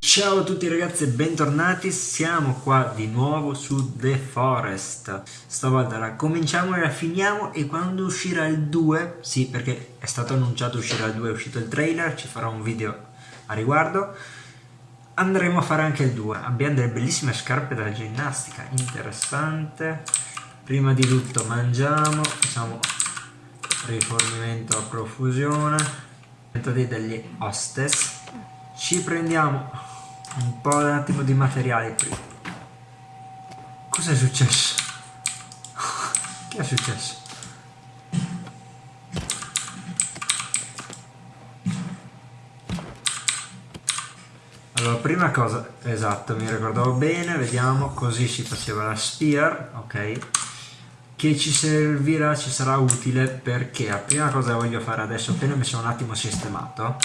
Ciao a tutti ragazzi e bentornati, siamo qua di nuovo su The Forest. Stavolta cominciamo e la finiamo e quando uscirà il 2 Sì perché è stato annunciato uscirà il 2, è uscito il trailer, ci farò un video a riguardo. Andremo a fare anche il 2, abbiamo delle bellissime scarpe da ginnastica, interessante Prima di tutto mangiamo, facciamo rifornimento a profusione Metodi degli hostess ci prendiamo un po' un attimo di materiali prima. Cos'è successo? che è successo? Allora, prima cosa, esatto, mi ricordavo bene, vediamo, così si faceva la spear, ok? Che ci servirà, ci sarà utile perché la prima cosa che voglio fare adesso, appena mi sono un attimo sistemato,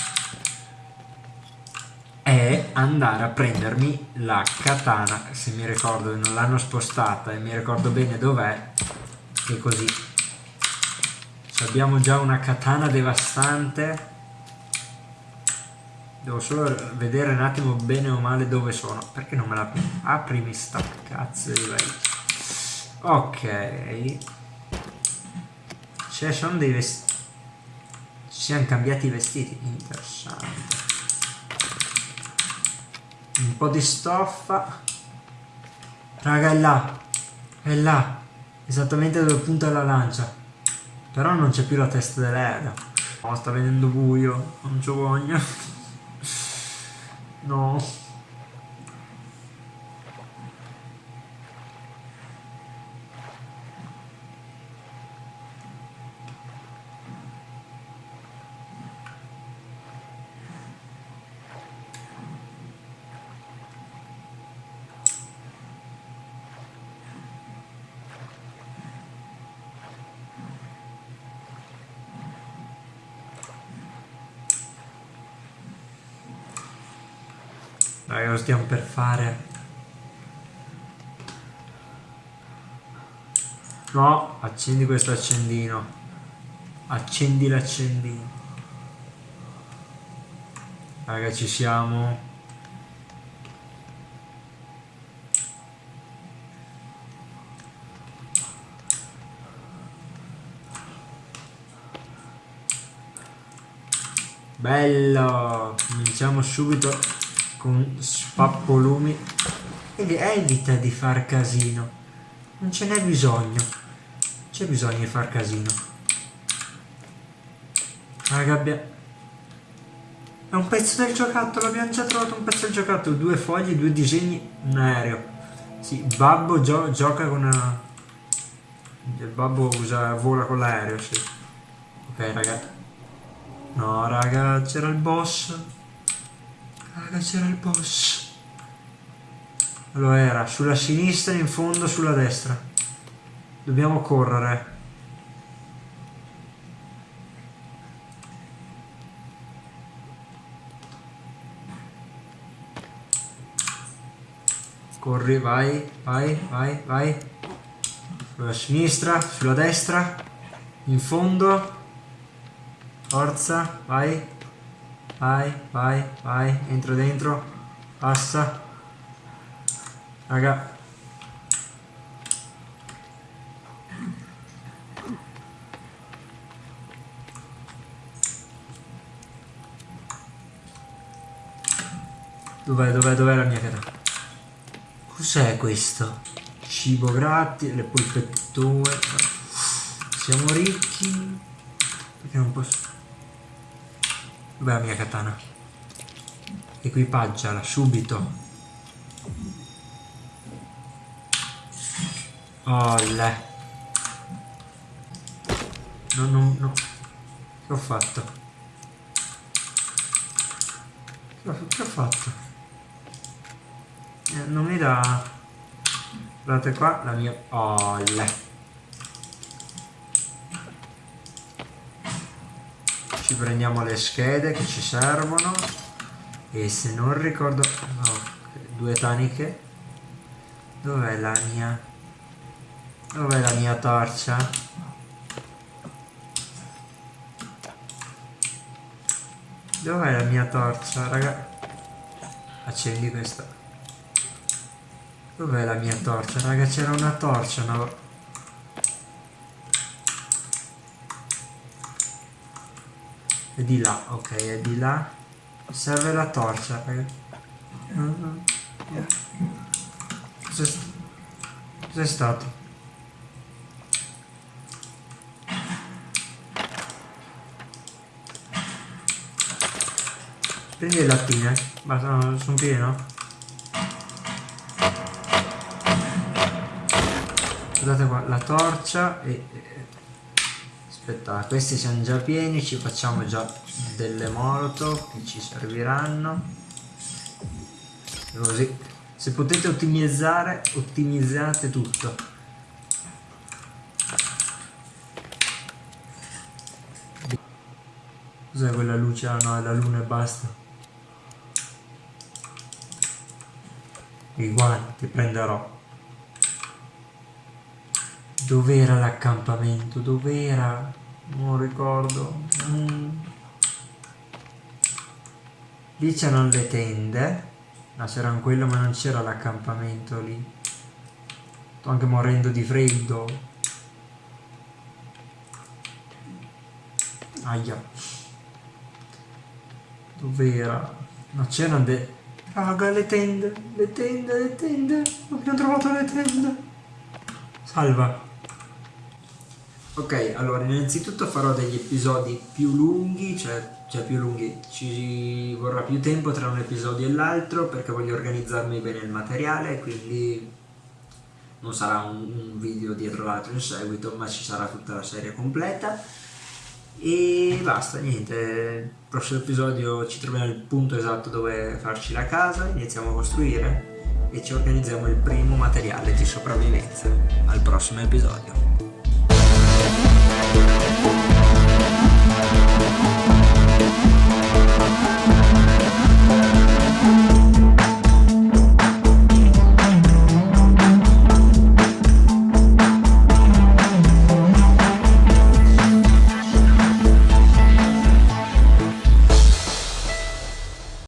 è andare a prendermi la katana, se mi ricordo non l'hanno spostata e mi ricordo bene dov'è, e così. Se abbiamo già una katana devastante, devo solo vedere un attimo bene o male dove sono, perché non me la aprimi sta cazzo di vai. Ok. Cioè sono dei vestiti. Ci siamo cambiati i vestiti, interessante. Un po' di stoffa. Raga è là. È là. Esattamente dove punta la lancia. Però non c'è più la testa dell'aereo no sta venendo buio. Non c'ho voglia. No Raga, lo stiamo per fare. No, accendi questo accendino. Accendi l'accendino. Raga, ci siamo. Bello! Cominciamo subito con spappolumi. Ed evita di far casino. Non ce n'è bisogno. C'è bisogno di far casino. La gabbia. È un pezzo del giocattolo abbiamo già trovato un pezzo del giocattolo. Due foglie due disegni un aereo. Sì babbo gio gioca con una il babbo usa vola con l'aereo sì. Ok raga. No raga c'era il boss C'era il boss. Lo era, sulla sinistra, in fondo, sulla destra. Dobbiamo correre. Corri, vai, vai, vai, vai. Sulla sinistra, sulla destra, in fondo. Forza, vai. Vai, vai, vai, entro dentro. Passa. Raga. Dov'è, dov'è, dov'è la mia cara? Cos'è questo? Cibo gratis, le polpettone. Siamo ricchi. Dov'è la mia katana? Equipaggiala subito. Olle. No, no, no. Che ho fatto? Che ho, che ho fatto? Eh, non mi dà... Guardate qua la mia... Olle. ci prendiamo le schede che ci servono. E se non ricordo no, due taniche. Dov'è la mia? Dov'è la mia torcia? Dov'è la mia torcia? Raga accendi questa. Dov'è la mia torcia? Raga c'era una torcia no? È di là, ok, è di là. Serve la torcia, raga. Cos'è st Cos'è stato? Prendi le lattine. Basta, sono pieno. Guardate qua, la torcia e... Aspetta, questi siamo già pieni, ci facciamo già delle molotov che ci serviranno. Così. Se potete ottimizzare, ottimizzate tutto. Cos'è quella luce? Ah no, è la luna e basta. i guanti prenderò dov'era l'accampamento dov'era non ricordo mm. lì c'erano le tende ma c'erano quello ma non c'era l'accampamento lì sto anche morendo di freddo aia dov'era ma c'erano de Raga, le tende, le tende, le tende. Abbiamo trovato le tende. Salva. Ok, allora innanzitutto farò degli episodi più lunghi, cioè, cioè, più lunghi, ci vorrà più tempo tra un episodio e l'altro perché voglio organizzarmi bene il materiale, quindi non sarà un, un video dietro l'altro in seguito, ma ci sarà tutta la serie completa. E basta, niente, il prossimo episodio ci troviamo al punto esatto dove farci la casa, iniziamo a costruire e ci organizziamo il primo materiale di sopravvivenza. Al prossimo episodio. Música